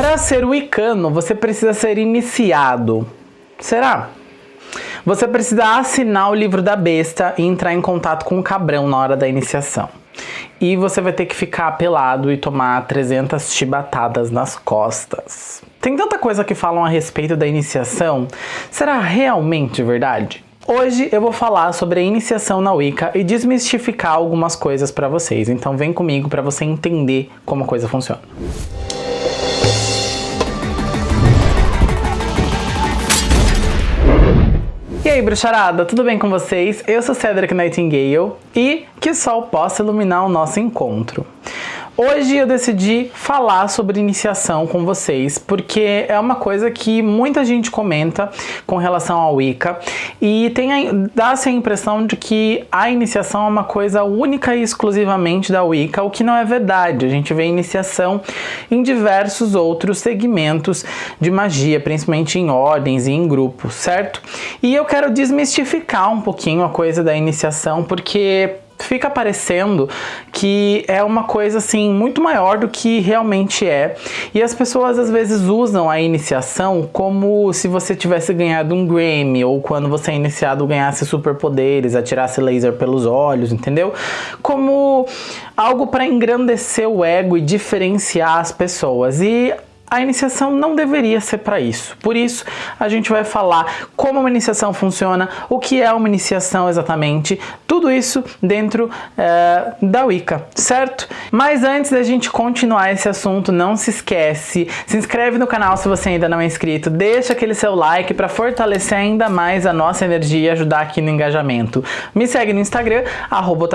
Para ser wicano, você precisa ser iniciado. Será? Você precisa assinar o livro da besta e entrar em contato com o cabrão na hora da iniciação. E você vai ter que ficar pelado e tomar 300 chibatadas nas costas. Tem tanta coisa que falam a respeito da iniciação, será realmente verdade? Hoje eu vou falar sobre a iniciação na Wicca e desmistificar algumas coisas para vocês, então vem comigo para você entender como a coisa funciona. E aí, bruxarada, tudo bem com vocês? Eu sou Cedric Nightingale e que o sol possa iluminar o nosso encontro. Hoje eu decidi falar sobre iniciação com vocês, porque é uma coisa que muita gente comenta com relação ao Wicca e dá-se a impressão de que a iniciação é uma coisa única e exclusivamente da Wicca, o que não é verdade. A gente vê iniciação em diversos outros segmentos de magia, principalmente em ordens e em grupos, certo? E eu quero desmistificar um pouquinho a coisa da iniciação, porque fica parecendo que é uma coisa assim muito maior do que realmente é. E as pessoas às vezes usam a iniciação como se você tivesse ganhado um Grammy ou quando você é iniciado ganhasse superpoderes, atirasse laser pelos olhos, entendeu? Como algo para engrandecer o ego e diferenciar as pessoas. E a iniciação não deveria ser para isso. Por isso, a gente vai falar como uma iniciação funciona, o que é uma iniciação exatamente, tudo isso dentro é, da Wicca, certo? Mas antes da gente continuar esse assunto, não se esquece, se inscreve no canal se você ainda não é inscrito, deixa aquele seu like para fortalecer ainda mais a nossa energia e ajudar aqui no engajamento. Me segue no Instagram, arroba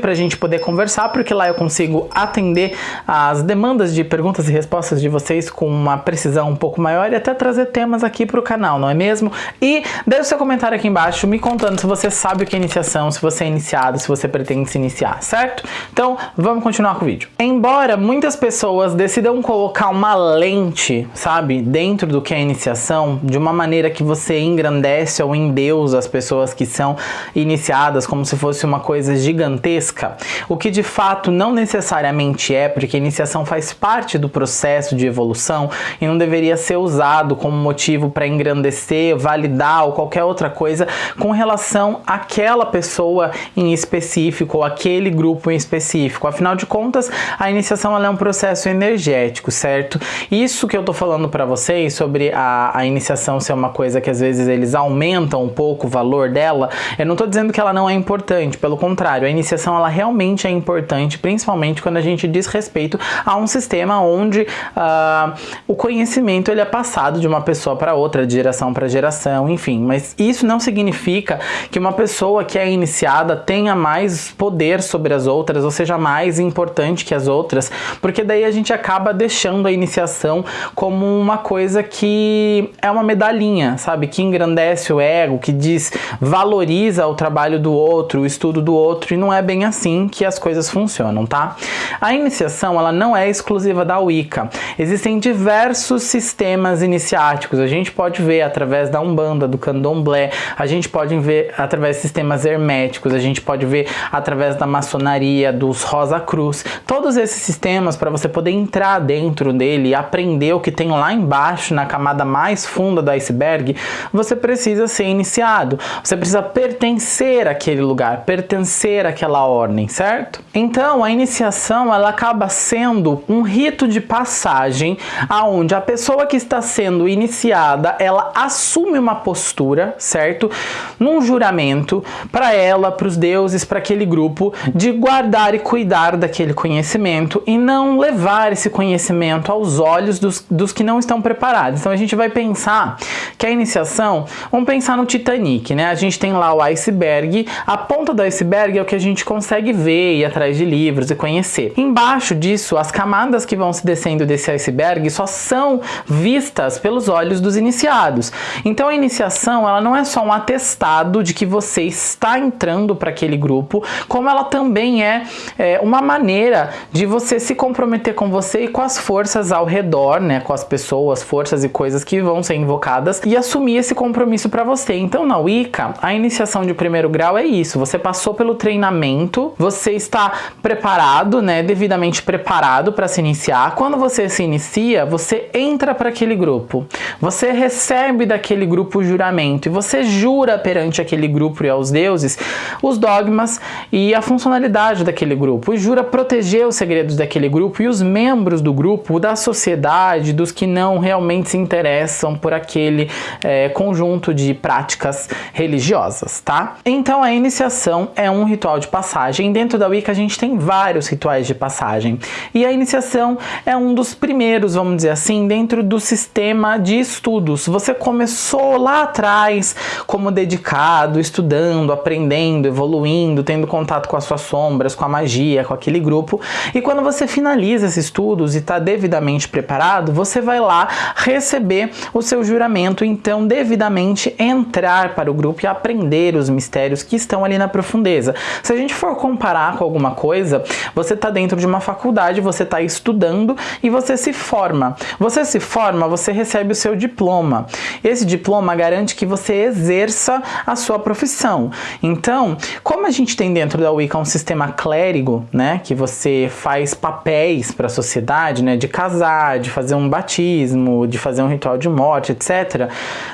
para a gente poder conversar, porque lá eu consigo atender as demandas de perguntas e respostas de vocês com uma precisão um pouco maior e até trazer temas aqui para o canal, não é mesmo? E deixe seu comentário aqui embaixo me contando se você sabe o que é iniciação, se você é iniciado, se você pretende se iniciar, certo? Então, vamos continuar com o vídeo. Embora muitas pessoas decidam colocar uma lente, sabe, dentro do que é iniciação, de uma maneira que você engrandece ou endeusa as pessoas que são iniciadas como se fosse uma coisa gigantesca, o que de fato não necessariamente é, porque iniciação faz parte do processo de evolução e não deveria ser usado como motivo para engrandecer, validar ou qualquer outra coisa com relação àquela pessoa em específico ou aquele grupo em específico. Afinal de contas, a iniciação é um processo energético, certo? Isso que eu tô falando para vocês sobre a, a iniciação ser uma coisa que às vezes eles aumentam um pouco o valor dela, eu não tô dizendo que ela não é importante, pelo contrário, a iniciação ela realmente é importante, principalmente quando a gente diz respeito a um sistema onde uh, o conhecimento ele é passado de uma pessoa para outra, de geração para geração, enfim. Mas isso não significa que uma pessoa que é iniciada tenha mais poder sobre as outras, ou seja, mais importante que as outras, porque daí a gente acaba deixando a iniciação como uma coisa que é uma medalhinha, sabe? Que engrandece o ego, que diz, valoriza o trabalho do outro, o estudo do outro, e não é bem assim que as coisas funcionam, tá? A iniciação, ela não é exclusiva da Wicca. Existem diversos sistemas iniciáticos. A gente pode ver através da Umbanda, do Candomblé, a gente pode ver através de sistemas herméticos, a gente pode ver através da maçonaria, dos Rosa Cruz. Todos esses sistemas, para você poder entrar dentro dele e aprender o que tem lá embaixo, na camada mais funda do iceberg, você precisa ser iniciado. Você precisa pertencer àquele lugar, pertencer àquela ordem, certo? Então, a iniciação, ela acaba sendo um rito de passagem aonde a pessoa que está sendo iniciada, ela assume uma postura, certo? Num juramento para ela, para os deuses, para aquele grupo, de guardar e cuidar daquele conhecimento e não levar esse conhecimento aos olhos dos, dos que não estão preparados. Então a gente vai pensar que a iniciação, vamos pensar no Titanic, né? A gente tem lá o iceberg, a ponta do iceberg é o que a gente consegue ver, ir atrás de livros e conhecer. Embaixo disso, as camadas que vão se descendo desse iceberg só são vistas pelos olhos dos iniciados. Então a iniciação ela não é só um atestado de que você está entrando para aquele grupo, como ela também é, é, uma maneira de você se comprometer com você e com as forças ao redor, né, com as pessoas, forças e coisas que vão ser invocadas e assumir esse compromisso para você. Então na Wicca, a iniciação de primeiro grau é isso, você passou pelo treinamento, você está preparado, né, devidamente preparado para se iniciar. Quando você se inicia, inicia, você entra para aquele grupo, você recebe daquele grupo o juramento e você jura perante aquele grupo e aos deuses os dogmas e a funcionalidade daquele grupo, e jura proteger os segredos daquele grupo e os membros do grupo, da sociedade, dos que não realmente se interessam por aquele é, conjunto de práticas religiosas, tá? Então a iniciação é um ritual de passagem. Dentro da Wicca a gente tem vários rituais de passagem e a iniciação é um dos primeiros, vamos dizer assim, dentro do sistema de estudos. Você começou lá atrás como dedicado, estudando, aprendendo, evoluindo, tendo contato com as suas sombras, com a magia, com aquele grupo. E quando você finaliza esses estudos e está devidamente preparado, você vai lá receber o seu juramento, então devidamente entrar para o grupo e aprender os mistérios que estão ali na profundeza. Se a gente for comparar com alguma coisa, você está dentro de uma faculdade, você está estudando e você se forma. Você se forma, você recebe o seu diploma. Esse diploma garante que você exerça a sua profissão. Então, como a gente tem dentro da Wicca um sistema clérigo, né, que você faz papéis para a sociedade, né, de casar, de fazer um batismo, de fazer um ritual de morte, etc.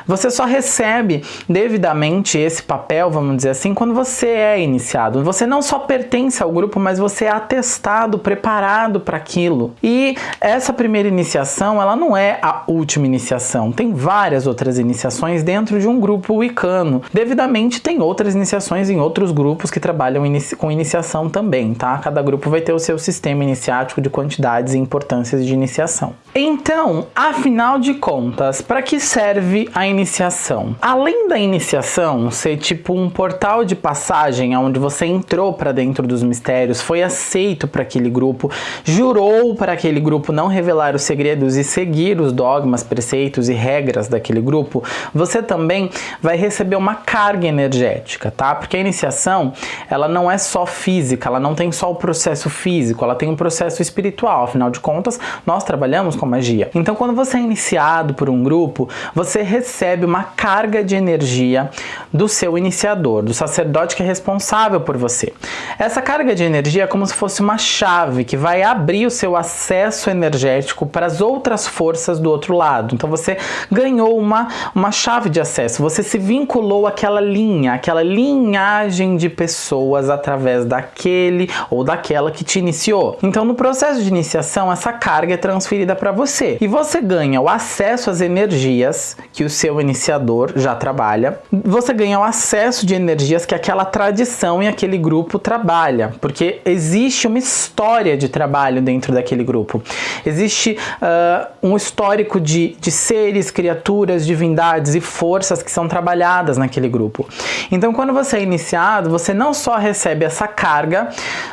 Você só recebe devidamente esse papel, vamos dizer assim, quando você é iniciado. Você não só pertence ao grupo, mas você é atestado, preparado para aquilo. E essa primeira iniciação, ela não é a última iniciação. Tem várias outras iniciações dentro de um grupo wicano. Devidamente tem outras iniciações em outros grupos que trabalham com iniciação também, tá? Cada grupo vai ter o seu sistema iniciático de quantidades e importâncias de iniciação. Então, afinal de contas, para que serve a iniciação? Além da iniciação ser tipo um portal de passagem onde você entrou para dentro dos mistérios, foi aceito para aquele grupo, jurou para aquele grupo não revelar segredos e seguir os dogmas, preceitos e regras daquele grupo, você também vai receber uma carga energética, tá? Porque a iniciação, ela não é só física, ela não tem só o processo físico, ela tem um processo espiritual. Afinal de contas, nós trabalhamos com magia. Então, quando você é iniciado por um grupo, você recebe uma carga de energia do seu iniciador, do sacerdote que é responsável por você. Essa carga de energia é como se fosse uma chave que vai abrir o seu acesso energético para as outras forças do outro lado. Então, você ganhou uma, uma chave de acesso, você se vinculou àquela linha, aquela linhagem de pessoas através daquele ou daquela que te iniciou. Então, no processo de iniciação, essa carga é transferida para você. E você ganha o acesso às energias que o seu iniciador já trabalha. Você ganha o acesso de energias que aquela tradição e aquele grupo trabalha, porque existe uma história de trabalho dentro daquele grupo. Existe uh, um histórico de, de seres, criaturas, divindades e forças que são trabalhadas naquele grupo. Então, quando você é iniciado, você não só recebe essa carga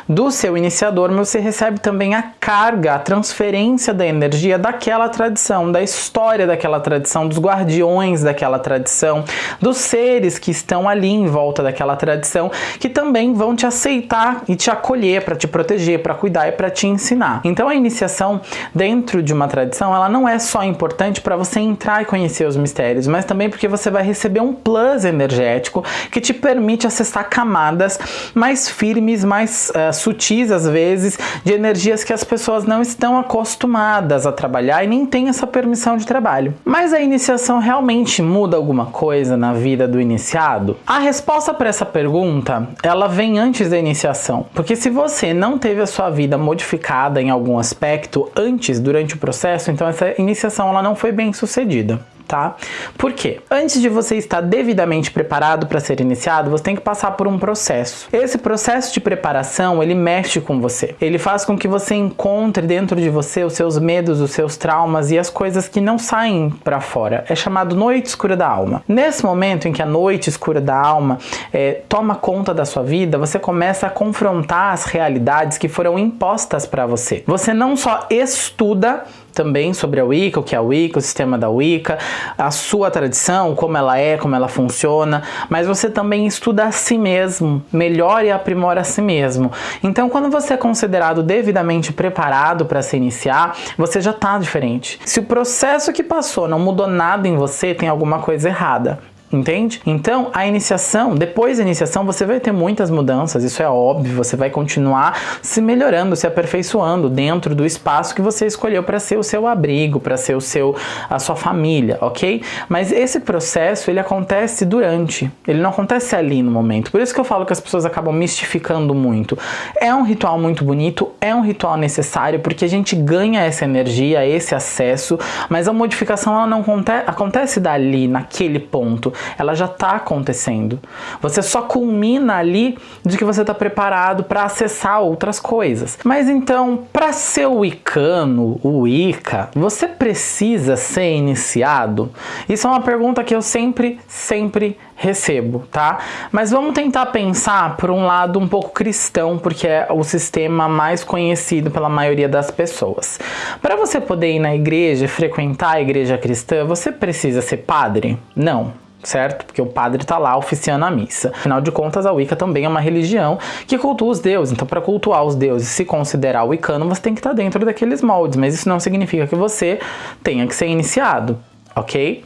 do seu iniciador, mas você recebe também a carga, a transferência da energia daquela tradição, da história daquela tradição, dos guardiões daquela tradição, dos seres que estão ali em volta daquela tradição, que também vão te aceitar e te acolher para te proteger, para cuidar e para te ensinar. Então a iniciação dentro de uma tradição, ela não é só importante para você entrar e conhecer os mistérios, mas também porque você vai receber um plus energético que te permite acessar camadas mais firmes, mais uh, sutis às vezes, de energias que as pessoas não estão acostumadas a trabalhar e nem tem essa permissão de trabalho. Mas a iniciação realmente muda alguma coisa na vida do iniciado? A resposta para essa pergunta, ela vem antes da iniciação, porque se você não teve a sua vida modificada em algum aspecto antes, durante processo, então essa iniciação ela não foi bem sucedida tá? Por quê? Antes de você estar devidamente preparado para ser iniciado, você tem que passar por um processo. Esse processo de preparação, ele mexe com você. Ele faz com que você encontre dentro de você os seus medos, os seus traumas e as coisas que não saem para fora. É chamado noite escura da alma. Nesse momento em que a noite escura da alma é, toma conta da sua vida, você começa a confrontar as realidades que foram impostas para você. Você não só estuda também sobre a Wicca, o que é a Wicca, o sistema da Wicca, a sua tradição, como ela é, como ela funciona, mas você também estuda a si mesmo, melhora e aprimora a si mesmo. Então, quando você é considerado devidamente preparado para se iniciar, você já está diferente. Se o processo que passou não mudou nada em você, tem alguma coisa errada. Entende? Então, a iniciação, depois da iniciação, você vai ter muitas mudanças, isso é óbvio, você vai continuar se melhorando, se aperfeiçoando dentro do espaço que você escolheu para ser o seu abrigo, para ser o seu a sua família, OK? Mas esse processo, ele acontece durante, ele não acontece ali no momento. Por isso que eu falo que as pessoas acabam mistificando muito. É um ritual muito bonito, é um ritual necessário porque a gente ganha essa energia, esse acesso, mas a modificação ela não acontece, dali, naquele ponto. Ela já está acontecendo. Você só culmina ali de que você está preparado para acessar outras coisas. Mas então, para ser o Wicca, você precisa ser iniciado? Isso é uma pergunta que eu sempre, sempre recebo, tá? Mas vamos tentar pensar por um lado um pouco cristão, porque é o sistema mais conhecido pela maioria das pessoas. Para você poder ir na igreja, frequentar a igreja cristã, você precisa ser padre? Não certo? Porque o padre está lá oficiando a missa. Afinal de contas, a Wicca também é uma religião que cultua os deuses. Então, para cultuar os deuses, se considerar wicano, você tem que estar tá dentro daqueles moldes. Mas isso não significa que você tenha que ser iniciado, ok?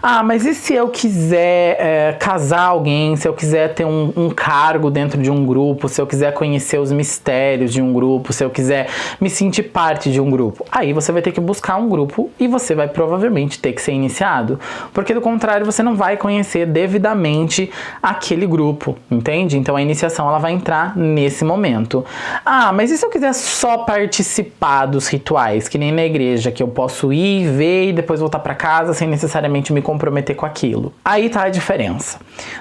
Ah, mas e se eu quiser é, casar alguém, se eu quiser ter um, um, cargo dentro de um grupo, se eu quiser conhecer os mistérios de um grupo, se eu quiser me sentir parte de um grupo? Aí você vai ter que buscar um grupo e você vai provavelmente ter que ser iniciado, porque do contrário você não vai conhecer devidamente aquele grupo, entende? Então a iniciação ela vai entrar nesse momento. Ah, mas e se eu quiser só participar dos rituais, que nem na igreja, que eu posso ir, ver e depois voltar para casa sem necessariamente me comprometer com aquilo. Aí tá a diferença.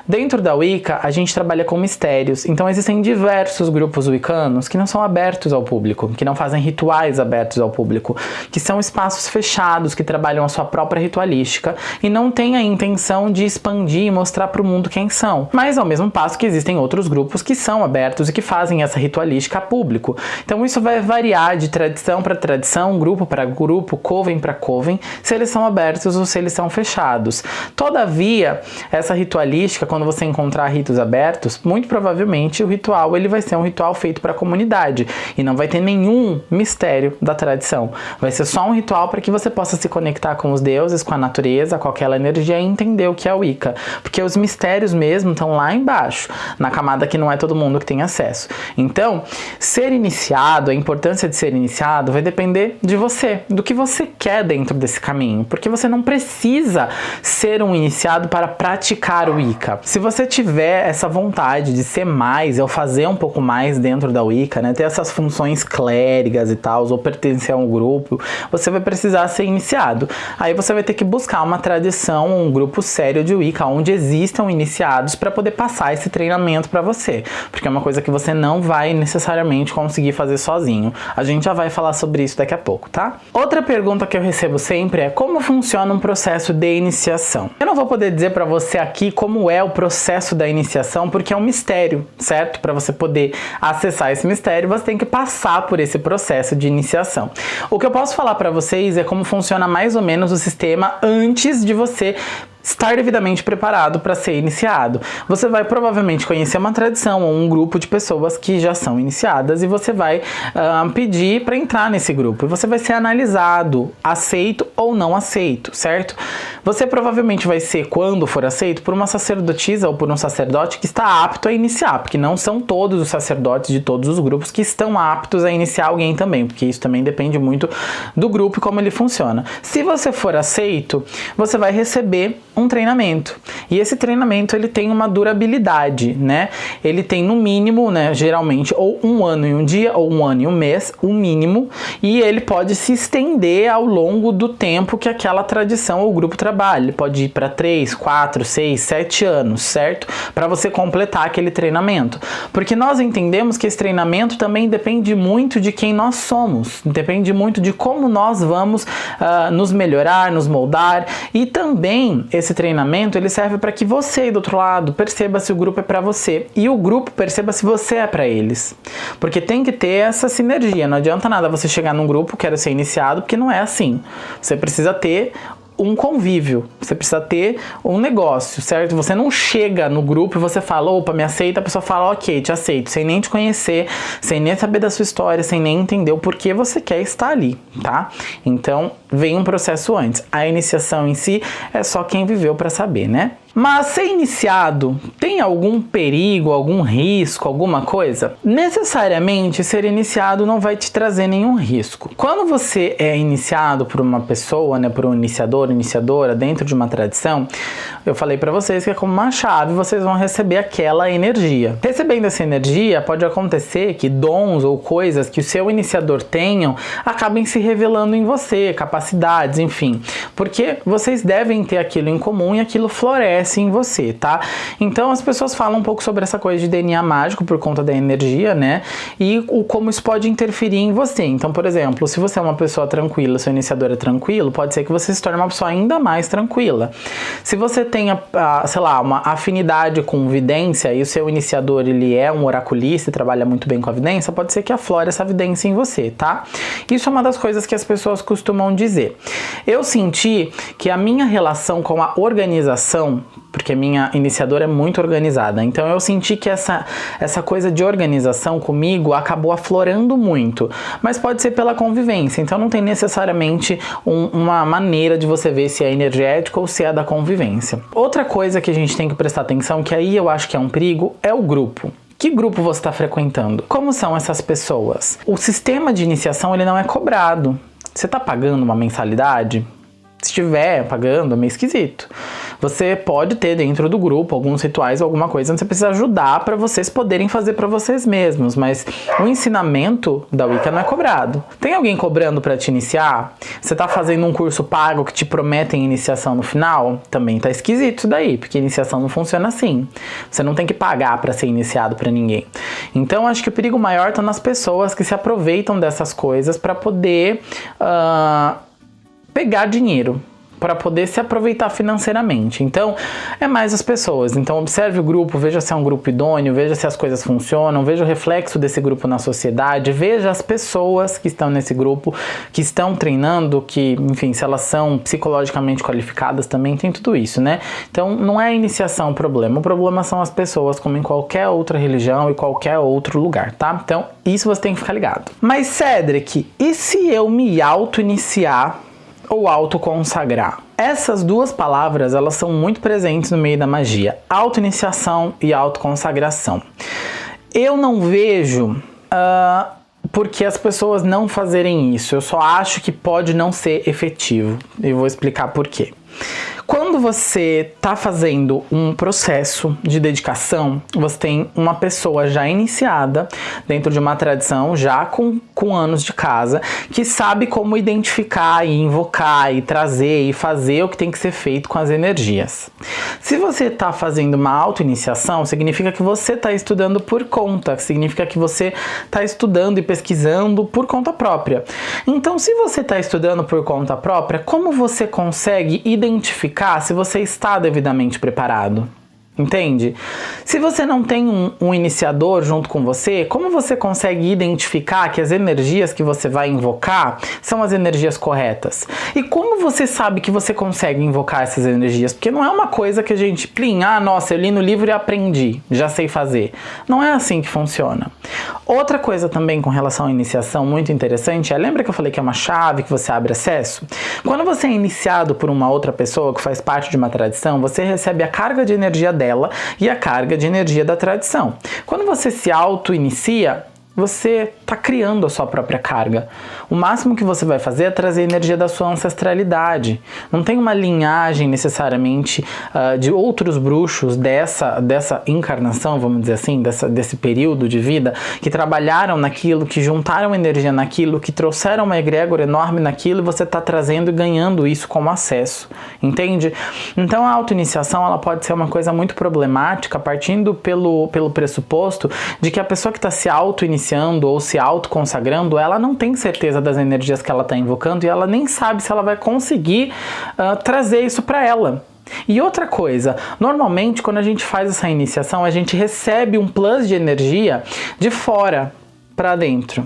Dentro da Wicca, a gente trabalha com mistérios, então existem diversos grupos wiccanos que não são abertos ao público, que não fazem rituais abertos ao público, que são espaços fechados, que trabalham a sua própria ritualística e não têm a intenção de expandir e mostrar para o mundo quem são. Mas ao mesmo passo que existem outros grupos que são abertos e que fazem essa ritualística a público. Então isso vai variar de tradição para tradição, grupo para grupo, coven para coven, se eles são abertos ou se eles são fechados. Todavia, essa ritualística, quando você encontrar ritos abertos, muito provavelmente o ritual ele vai ser um ritual feito para a comunidade e não vai ter nenhum mistério da tradição. Vai ser só um ritual para que você possa se conectar com os deuses, com a natureza, com aquela energia e entender o que é o Wicca. Porque os mistérios mesmo estão lá embaixo, na camada que não é todo mundo que tem acesso. Então, ser iniciado, a importância de ser iniciado vai depender de você, do que você quer dentro desse caminho, porque você não precisa ser um iniciado para praticar o Wicca. Se você tiver essa vontade de ser mais, ou fazer um pouco mais dentro da Wicca, né, ter essas funções clérigas e tal, ou pertencer a um grupo, você vai precisar ser iniciado. Aí você vai ter que buscar uma tradição, um grupo sério de Wicca, onde existam iniciados para poder passar esse treinamento para você, porque é uma coisa que você não vai necessariamente conseguir fazer sozinho. A gente já vai falar sobre isso daqui a pouco, tá? Outra pergunta que eu recebo sempre é como funciona um processo de iniciação iniciação. Eu não vou poder dizer para você aqui como é o processo da iniciação, porque é um mistério, certo? Para você poder acessar esse mistério, você tem que passar por esse processo de iniciação. O que eu posso falar para vocês é como funciona mais ou menos o sistema antes de você estar devidamente preparado para ser iniciado. Você vai provavelmente conhecer uma tradição ou um grupo de pessoas que já são iniciadas e você vai uh, pedir para entrar nesse grupo. E você vai ser analisado, aceito ou não aceito, certo? Você provavelmente vai ser, quando for aceito, por uma sacerdotisa ou por um sacerdote que está apto a iniciar, porque não são todos os sacerdotes de todos os grupos que estão aptos a iniciar alguém também, porque isso também depende muito do grupo e como ele funciona. Se você for aceito, você vai receber um treinamento. E esse treinamento ele tem uma durabilidade, né? Ele tem no mínimo, né, geralmente ou um ano e um dia ou um ano e um mês, o um mínimo, e ele pode se estender ao longo do tempo que aquela tradição ou grupo trabalha. Ele pode ir para 3, 4, 6, 7 anos, certo? Para você completar aquele treinamento. Porque nós entendemos que esse treinamento também depende muito de quem nós somos, depende muito de como nós vamos uh, nos melhorar, nos moldar e também esse esse treinamento ele serve para que você do outro lado perceba se o grupo é para você e o grupo perceba se você é para eles. Porque tem que ter essa sinergia. Não adianta nada você chegar num grupo, quero ser iniciado, porque não é assim. Você precisa ter um convívio, você precisa ter um negócio, certo? Você não chega no grupo e você fala, opa, me aceita, a pessoa fala, ok, te aceito, sem nem te conhecer, sem nem saber da sua história, sem nem entender o porquê você quer estar ali, tá? Então, vem um processo antes. A iniciação em si é só quem viveu para saber, né? Mas ser iniciado tem algum perigo, algum risco, alguma coisa? Necessariamente ser iniciado não vai te trazer nenhum risco. Quando você é iniciado por uma pessoa, né, por um iniciador, iniciadora dentro de uma tradição, eu falei para vocês que é como uma chave, vocês vão receber aquela energia. Recebendo essa energia, pode acontecer que dons ou coisas que o seu iniciador tenham acabem se revelando em você, capacidades, enfim, porque vocês devem ter aquilo em comum e aquilo floresce em você, tá? Então as pessoas falam um pouco sobre essa coisa de DNA mágico por conta da energia, né? E o como isso pode interferir em você. Então, por exemplo, se você é uma pessoa tranquila, seu iniciador é tranquilo, pode ser que você se torne uma pessoa ainda mais tranquila. Se você tem, sei lá, uma afinidade com vidência e o seu iniciador ele é um oraculista e trabalha muito bem com a vidência, pode ser que aflore essa vidência em você, tá? Isso é uma das coisas que as pessoas costumam dizer. Eu senti que a minha relação com a organização porque minha iniciadora é muito organizada. Então eu senti que essa, essa coisa de organização comigo acabou aflorando muito, mas pode ser pela convivência, então não tem necessariamente um, uma maneira de você ver se é energético ou se é da convivência. Outra coisa que a gente tem que prestar atenção, que aí eu acho que é um perigo, é o grupo. Que grupo você está frequentando? Como são essas pessoas? O sistema de iniciação ele não é cobrado. Você está pagando uma mensalidade? Se estiver pagando, é meio esquisito. Você pode ter dentro do grupo alguns rituais, alguma coisa onde você precisa ajudar para vocês poderem fazer para vocês mesmos, mas o ensinamento da Wicca não é cobrado. Tem alguém cobrando para te iniciar? Você tá fazendo um curso pago que te prometem iniciação no final? Também tá esquisito isso daí, porque iniciação não funciona assim. Você não tem que pagar para ser iniciado para ninguém. Então acho que o perigo maior tá nas pessoas que se aproveitam dessas coisas para poder uh, pegar dinheiro para poder se aproveitar financeiramente. Então, é mais as pessoas. Então, observe o grupo, veja se é um grupo idôneo, veja se as coisas funcionam, veja o reflexo desse grupo na sociedade, veja as pessoas que estão nesse grupo, que estão treinando, que, enfim, se elas são psicologicamente qualificadas também, tem tudo isso, né? Então, não é a iniciação o problema, o problema são as pessoas, como em qualquer outra religião e qualquer outro lugar, tá? Então, isso você tem que ficar ligado. Mas, Cedric, e se eu me auto-iniciar ou autoconsagrar. Essas duas palavras, elas são muito presentes no meio da magia, auto-iniciação e autoconsagração. Eu não vejo uh, porque as pessoas não fazerem isso, eu só acho que pode não ser efetivo, e vou explicar por quê. Quando você está fazendo um processo de dedicação, você tem uma pessoa já iniciada dentro de uma tradição, já com, com anos de casa, que sabe como identificar e invocar e trazer e fazer o que tem que ser feito com as energias. Se você está fazendo uma auto-iniciação, significa que você está estudando por conta, significa que você está estudando e pesquisando por conta própria. Então, se você está estudando por conta própria, como você consegue identificar se você está devidamente preparado? Entende? Se você não tem um, um, iniciador junto com você, como você consegue identificar que as energias que você vai invocar são as energias corretas? E como você sabe que você consegue invocar essas energias? Porque não é uma coisa que a gente, plim, ah, nossa, eu li no livro e aprendi, já sei fazer. Não é assim que funciona. Outra coisa também com relação à iniciação muito interessante é, lembra que eu falei que é uma chave que você abre acesso? Quando você é iniciado por uma outra pessoa que faz parte de uma tradição, você recebe a carga de energia dela dela e a carga de energia da tradição. Quando você se auto-inicia, você está criando a sua própria carga. O máximo que você vai fazer é trazer energia da sua ancestralidade. Não tem uma linhagem necessariamente uh, de outros bruxos dessa, dessa encarnação, vamos dizer assim, dessa, desse período de vida, que trabalharam naquilo, que juntaram energia naquilo, que trouxeram uma egrégora enorme naquilo e você está trazendo e ganhando isso como acesso. Entende? Então a auto-iniciação ela pode ser uma coisa muito problemática, partindo pelo, pelo pressuposto de que a pessoa que está se auto-iniciando iniciando ou se autoconsagrando, ela não tem certeza das energias que ela está invocando e ela nem sabe se ela vai conseguir uh, trazer isso para ela. E outra coisa, normalmente quando a gente faz essa iniciação, a gente recebe um plus de energia de fora para dentro.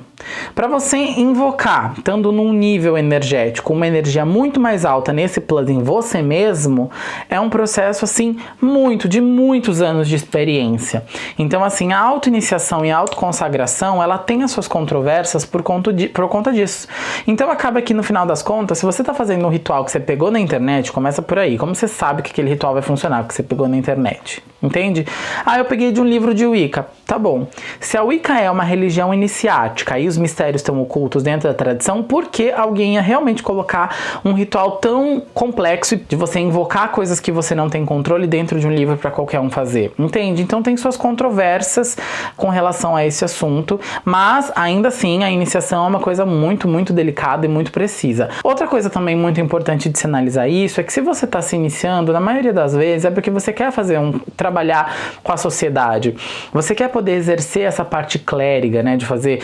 Para você invocar, estando num nível energético, uma energia muito mais alta nesse plano em você mesmo, é um processo assim muito de muitos anos de experiência. Então assim, a auto-iniciação e a autoconsagração, ela tem as suas controvérsias por conta, de, por conta disso. Então acaba que no final das contas, se você está fazendo um ritual que você pegou na internet, começa por aí. Como você sabe que aquele ritual vai funcionar, que você pegou na internet? Entende? Ah, eu peguei de um livro de Wicca. Tá bom. Se a Wicca é uma religião iniciática os mistérios estão ocultos dentro da tradição, por que alguém ia realmente colocar um ritual tão complexo de você invocar coisas que você não tem controle dentro de um livro para qualquer um fazer? Entende? Então tem suas controvérsias com relação a esse assunto, mas ainda assim a iniciação é uma coisa muito, muito delicada e muito precisa. Outra coisa também muito importante de se analisar isso é que se você está se iniciando, na maioria das vezes é porque você quer fazer um trabalhar com a sociedade. Você quer poder exercer essa parte clériga, né, de fazer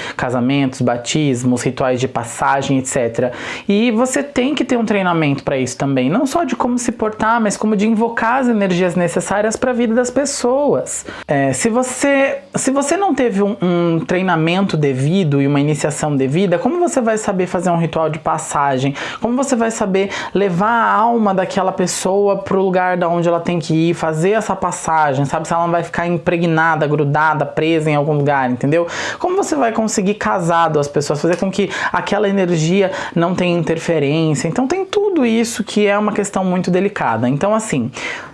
batismos, rituais de passagem, etc. E você tem que ter um treinamento para isso também, não só de como se portar, mas como de invocar as energias necessárias para a vida das pessoas. É, se você se você não teve um, um treinamento devido e uma iniciação devida, como você vai saber fazer um ritual de passagem? Como você vai saber levar a alma daquela pessoa para o lugar da onde ela tem que ir, fazer essa passagem? passagem, sabe? Se ela não vai ficar impregnada, grudada, presa em algum lugar, entendeu? Como você vai conseguir casar duas pessoas, fazer com que aquela energia não tenha interferência? Então tem tudo isso que é uma questão muito delicada. Então assim,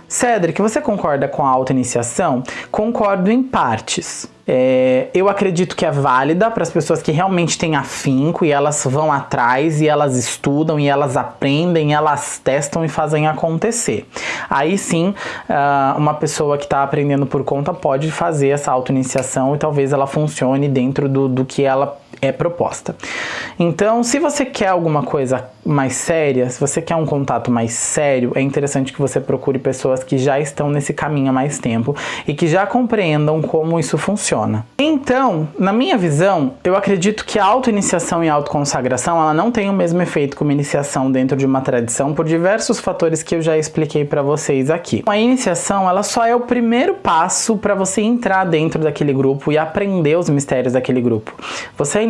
Cedric, você concorda com a auto-iniciação? Concordo em partes. É, eu acredito que é válida para as pessoas que realmente têm afinco e elas vão atrás e elas estudam e elas aprendem, elas testam e fazem acontecer. Aí sim, uh, uma pessoa que está aprendendo por conta pode fazer essa auto-iniciação e talvez ela funcione dentro do, do que ela é proposta. Então, se você quer alguma coisa mais séria, se você quer um contato mais sério, é interessante que você procure pessoas que já estão nesse caminho há mais tempo e que já compreendam como isso funciona. Então, na minha visão, eu acredito que a auto-iniciação e a autoconsagração, ela não tem o mesmo efeito como iniciação dentro de uma tradição por diversos fatores que eu já expliquei para vocês aqui. A iniciação, ela só é o primeiro passo para você entrar dentro daquele grupo e aprender os mistérios daquele grupo. Você é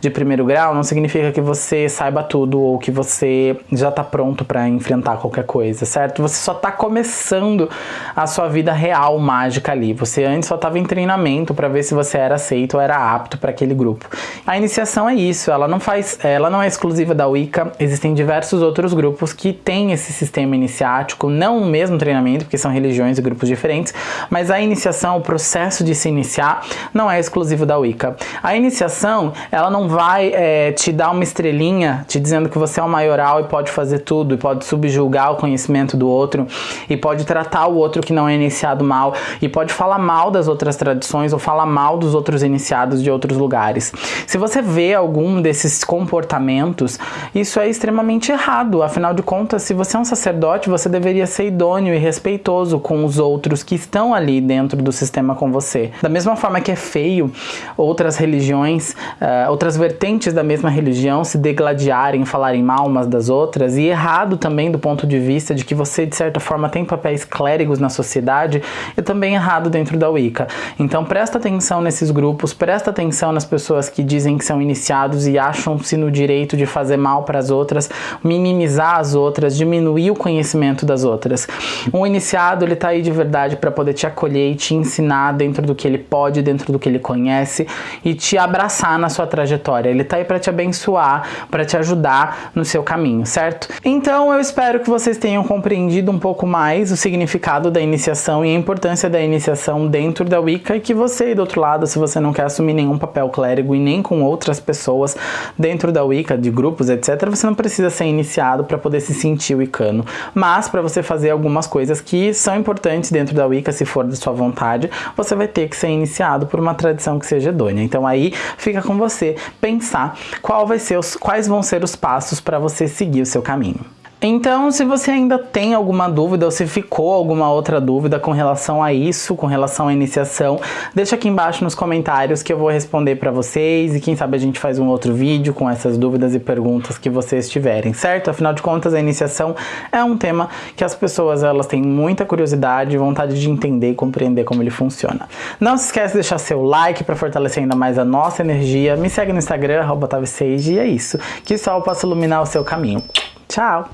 de primeiro grau não significa que você saiba tudo ou que você já está pronto para enfrentar qualquer coisa, certo? Você só está começando a sua vida real mágica ali. Você antes só estava em treinamento para ver se você era aceito ou era apto para aquele grupo. A iniciação é isso, ela não faz, ela não é exclusiva da Wicca, existem diversos outros grupos que têm esse sistema iniciático, não o mesmo treinamento, porque são religiões e grupos diferentes, mas a iniciação, o processo de se iniciar, não é exclusivo da Wicca. A iniciação ela não vai é, te dar uma estrelinha te dizendo que você é o maioral e pode fazer tudo, e pode subjugar o conhecimento do outro, e pode tratar o outro que não é iniciado mal, e pode falar mal das outras tradições ou falar mal dos outros iniciados de outros lugares. Se você vê algum desses comportamentos, isso é extremamente errado. Afinal de contas, se você é um sacerdote, você deveria ser idôneo e respeitoso com os outros que estão ali dentro do sistema com você. Da mesma forma que é feio outras religiões religiões, uh, outras vertentes da mesma religião se degladiarem, falarem mal umas das outras, e errado também do ponto de vista de que você, de certa forma, tem papéis clérigos na sociedade, e também errado dentro da Wicca. Então presta atenção nesses grupos, presta atenção nas pessoas que dizem que são iniciados e acham-se no direito de fazer mal para as outras, minimizar as outras, diminuir o conhecimento das outras. Um iniciado, ele tá aí de verdade para poder te acolher e te ensinar dentro do que ele pode, dentro do que ele conhece, e te abraçar passar na sua trajetória. Ele tá aí para te abençoar, para te ajudar no seu caminho, certo? Então eu espero que vocês tenham compreendido um pouco mais o significado da iniciação e a importância da iniciação dentro da Wicca e que você, do outro lado, se você não quer assumir nenhum papel clérigo e nem com outras pessoas dentro da Wicca, de grupos, etc, você não precisa ser iniciado para poder se sentir wicano, mas para você fazer algumas coisas que são importantes dentro da Wicca, se for da sua vontade, você vai ter que ser iniciado por uma tradição que seja idônea. Então aí fica com você pensar qual vai ser os, quais vão ser os passos para você seguir o seu caminho. Então, se você ainda tem alguma dúvida ou se ficou alguma outra dúvida com relação a isso, com relação à iniciação, deixa aqui embaixo nos comentários que eu vou responder para vocês e quem sabe a gente faz um outro vídeo com essas dúvidas e perguntas que vocês tiverem, certo? Afinal de contas, a iniciação é um tema que as pessoas elas têm muita curiosidade e vontade de entender e compreender como ele funciona. Não se esquece de deixar seu like para fortalecer ainda mais a nossa energia. Me segue no Instagram, arroba e é isso. Que sol possa iluminar o seu caminho. Ciao!